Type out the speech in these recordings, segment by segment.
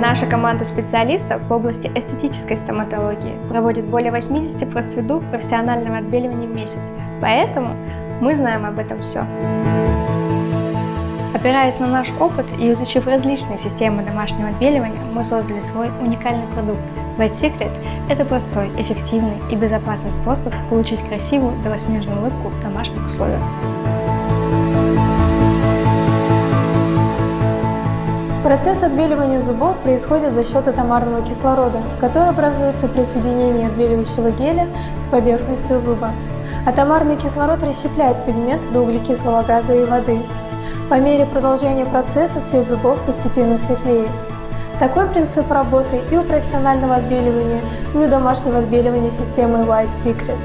Наша команда специалистов в области эстетической стоматологии проводит более 80 процедур профессионального отбеливания в месяц, поэтому мы знаем об этом все. Опираясь на наш опыт и изучив различные системы домашнего отбеливания, мы создали свой уникальный продукт. White Secret – это простой, эффективный и безопасный способ получить красивую белоснежную улыбку в домашних условиях. Процесс отбеливания зубов происходит за счет атомарного кислорода, который образуется при соединении отбеливающего геля с поверхностью зуба. Атомарный кислород расщепляет пигмент до углекислого газа и воды. По мере продолжения процесса цвет зубов постепенно светлеет. Такой принцип работы и у профессионального отбеливания, и у домашнего отбеливания системы White Secret.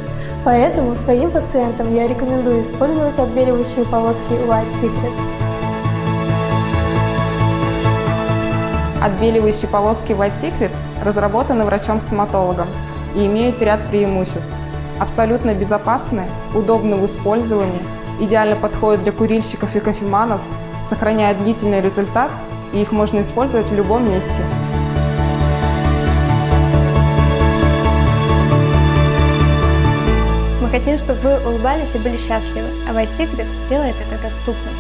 Поэтому своим пациентам я рекомендую использовать отбеливающие полоски White Secret. Отбеливающие полоски White Secret разработаны врачом-стоматологом и имеют ряд преимуществ. Абсолютно безопасны, удобны в использовании, идеально подходят для курильщиков и кофеманов, сохраняют длительный результат и их можно использовать в любом месте. Мы хотим, чтобы вы улыбались и были счастливы, а White Secret делает это доступным.